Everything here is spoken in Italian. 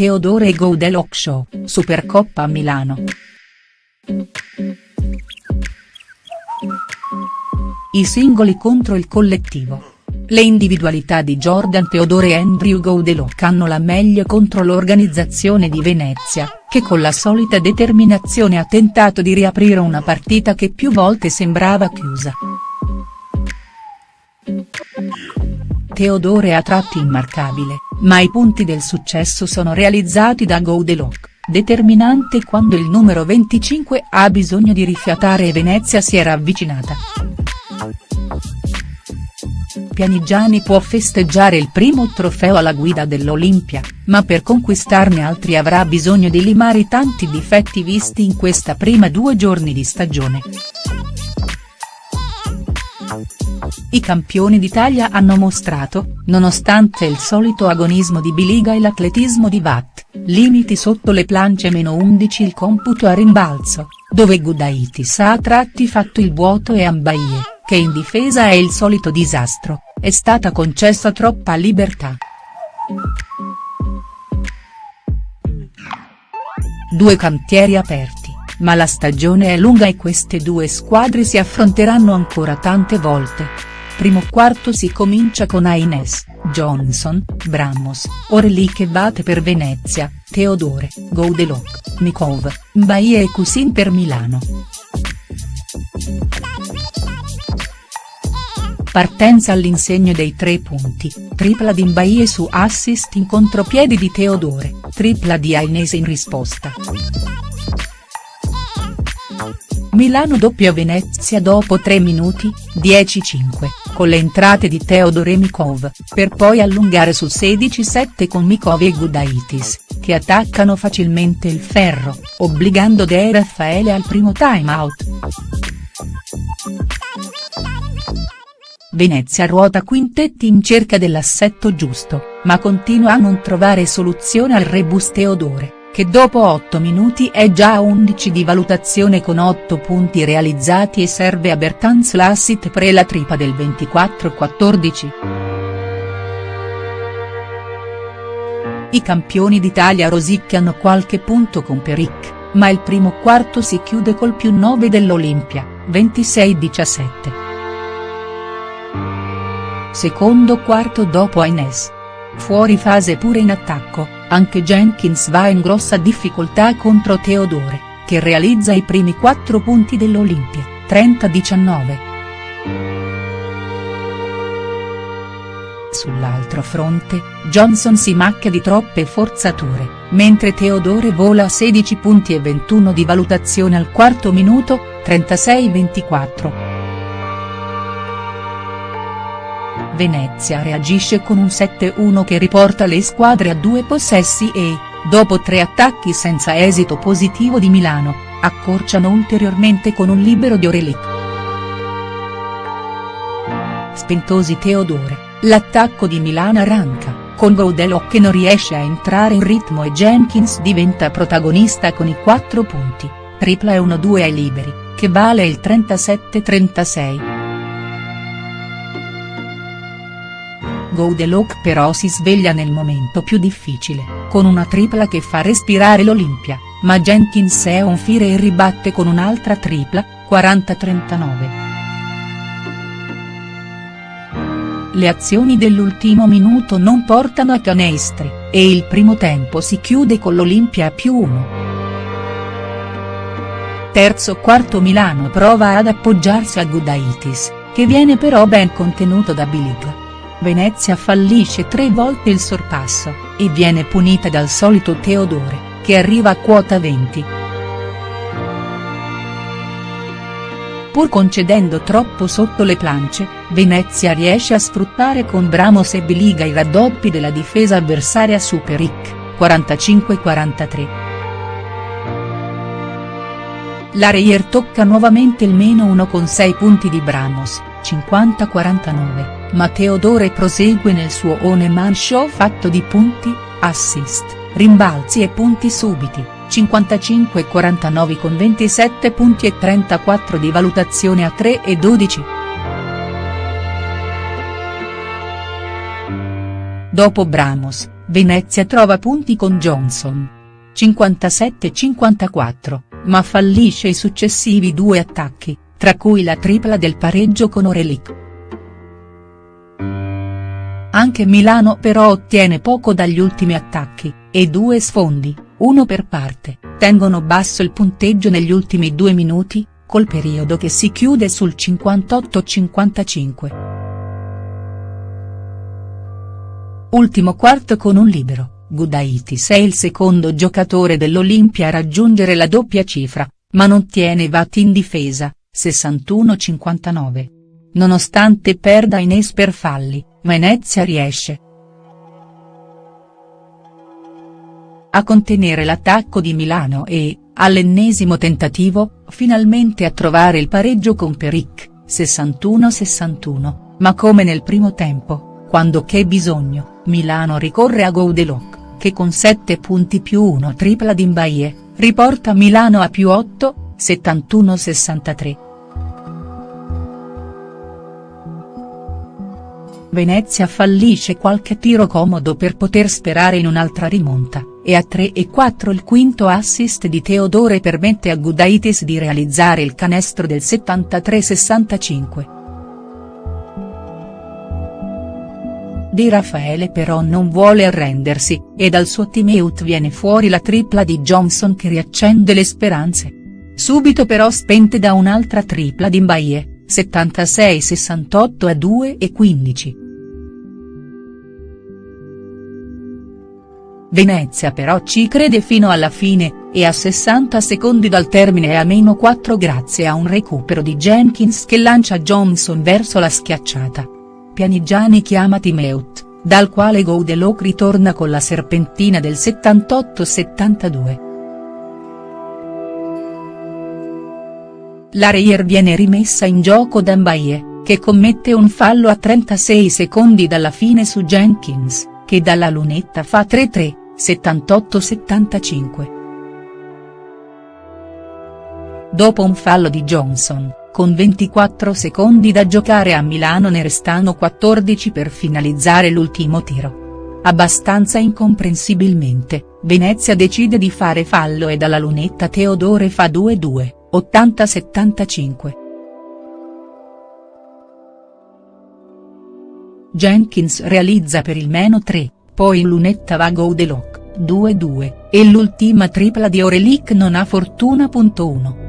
Teodore e Goudelot Show, Supercoppa a Milano. I singoli contro il collettivo. Le individualità di Jordan Teodore e Andrew Goudelot hanno la meglio contro l'organizzazione di Venezia, che con la solita determinazione ha tentato di riaprire una partita che più volte sembrava chiusa. Teodore a tratti immarcabile, ma i punti del successo sono realizzati da Goudelot, determinante quando il numero 25 ha bisogno di rifiatare e Venezia si era avvicinata. Pianigiani può festeggiare il primo trofeo alla guida dell'Olimpia, ma per conquistarne altri avrà bisogno di limare i tanti difetti visti in questa prima due giorni di stagione. I campioni d'Italia hanno mostrato, nonostante il solito agonismo di Biliga e l'atletismo di Watt, limiti sotto le plance meno 11 il computo a rimbalzo, dove Gudaitis ha a tratti fatto il vuoto e Ambaie, che in difesa è il solito disastro, è stata concessa troppa libertà. Due cantieri aperti, ma la stagione è lunga e queste due squadre si affronteranno ancora tante volte. Primo quarto si comincia con Aines, Johnson, Bramos, Orli che batte per Venezia, Teodore, Goudelot, Mikov, Mbaye e Cusin per Milano. Partenza all'insegno dei tre punti, tripla di Mbaye su assist in contropiedi di Teodore, tripla di Ainese in risposta. Milano doppia Venezia dopo 3 minuti, 10-5, con le entrate di Teodore Mikov, per poi allungare su 16-7 con Mikov e Gudaitis, che attaccano facilmente il ferro, obbligando De Raffaele al primo time out. Venezia ruota quintetti in cerca dell'assetto giusto, ma continua a non trovare soluzione al rebus Teodore, che dopo 8 minuti è già a 11 di valutazione con 8 punti realizzati e serve a Bertans l'assist pre la tripa del 24-14. I campioni d'Italia rosicchiano qualche punto con Peric, ma il primo quarto si chiude col più 9 dell'Olimpia, 26-17. Secondo quarto dopo Aines. Fuori fase pure in attacco, anche Jenkins va in grossa difficoltà contro Teodore, che realizza i primi 4 punti dell'Olimpia, 30-19. Sull'altro fronte, Johnson si macchia di troppe forzature, mentre Teodore vola a 16 punti e 21 di valutazione al quarto minuto, 36-24. Venezia reagisce con un 7-1 che riporta le squadre a due possessi e, dopo tre attacchi senza esito positivo di Milano, accorciano ulteriormente con un libero di Orelic. Spentosi Teodore, l'attacco di Milano arranca, con Goudelot che non riesce a entrare in ritmo e Jenkins diventa protagonista con i 4 punti, tripla e 1-2 ai liberi, che vale il 37-36. Goudelot però si sveglia nel momento più difficile, con una tripla che fa respirare l'Olimpia, ma Jenkins è on fire e ribatte con un'altra tripla, 40-39. Le azioni dell'ultimo minuto non portano a canestri, e il primo tempo si chiude con l'Olimpia a più 1. Terzo quarto Milano prova ad appoggiarsi a Gudaitis, che viene però ben contenuto da Bilic. Venezia fallisce tre volte il sorpasso, e viene punita dal solito Teodore, che arriva a quota 20. Pur concedendo troppo sotto le plance, Venezia riesce a sfruttare con Bramos e Biliga i raddoppi della difesa avversaria su Peric, 45-43. La Reyer tocca nuovamente il meno 1 con 6 punti di Bramos, 50-49, ma Teodore prosegue nel suo one-man show fatto di punti, assist, rimbalzi e punti subiti, 55-49 con 27 punti e 34 di valutazione a 3 e 12. Dopo Bramos, Venezia trova punti con Johnson. 57-54, ma fallisce i successivi due attacchi, tra cui la tripla del pareggio con Orelic. Anche Milano però ottiene poco dagli ultimi attacchi, e due sfondi, uno per parte, tengono basso il punteggio negli ultimi due minuti, col periodo che si chiude sul 58-55. Ultimo quarto con un libero, Gudaitis è il secondo giocatore dell'Olimpia a raggiungere la doppia cifra, ma non tiene vatti in difesa, 61-59. Nonostante perda Ines per falli, Venezia riesce a contenere l'attacco di Milano e, all'ennesimo tentativo, finalmente a trovare il pareggio con Peric, 61-61, ma come nel primo tempo, quando c'è bisogno, Milano ricorre a Goudeloc, che con 7 punti più 1 tripla di Mbaye, riporta Milano a più 8, 71-63. Venezia fallisce qualche tiro comodo per poter sperare in un'altra rimonta, e a 3 e 4 il quinto assist di Teodore permette a Gudaitis di realizzare il canestro del 73-65. Di Raffaele però non vuole arrendersi, e dal suo teamout viene fuori la tripla di Johnson che riaccende le speranze. Subito però spente da un'altra tripla di Mbaye, 76-68 a 2 e 15. Venezia però ci crede fino alla fine, e a 60 secondi dal termine è a meno 4 grazie a un recupero di Jenkins che lancia Johnson verso la schiacciata. Pianigiani chiama Timeut, dal quale Goudeloc ritorna con la serpentina del 78-72. La Reyer viene rimessa in gioco da Mbaye, che commette un fallo a 36 secondi dalla fine su Jenkins, che dalla lunetta fa 3-3. 78-75. Dopo un fallo di Johnson, con 24 secondi da giocare a Milano ne restano 14 per finalizzare l'ultimo tiro. Abbastanza incomprensibilmente, Venezia decide di fare fallo e dalla lunetta Teodore fa 2-2, 80-75. Jenkins realizza per il meno 3, poi lunetta va Goudeloc, 2-2, e l'ultima tripla di Orelic non ha fortuna. 1.